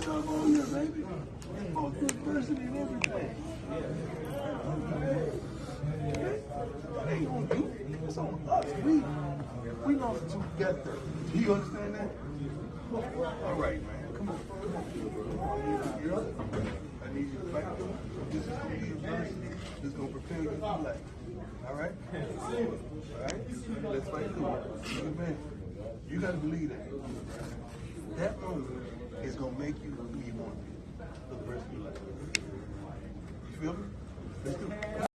Your job all year, baby. Both university and everything. It ain't on you. It's on us. We we lost together. Do you understand that? All right, man. Come on. Come on. You're up. I need you to fight. This is gonna be adversity. This is gonna prepare you for life. All right? All right? Let's fight through it. You. You gotta believe that. Gonna make you who you want to be the rest of your life. You feel me? Let's do it.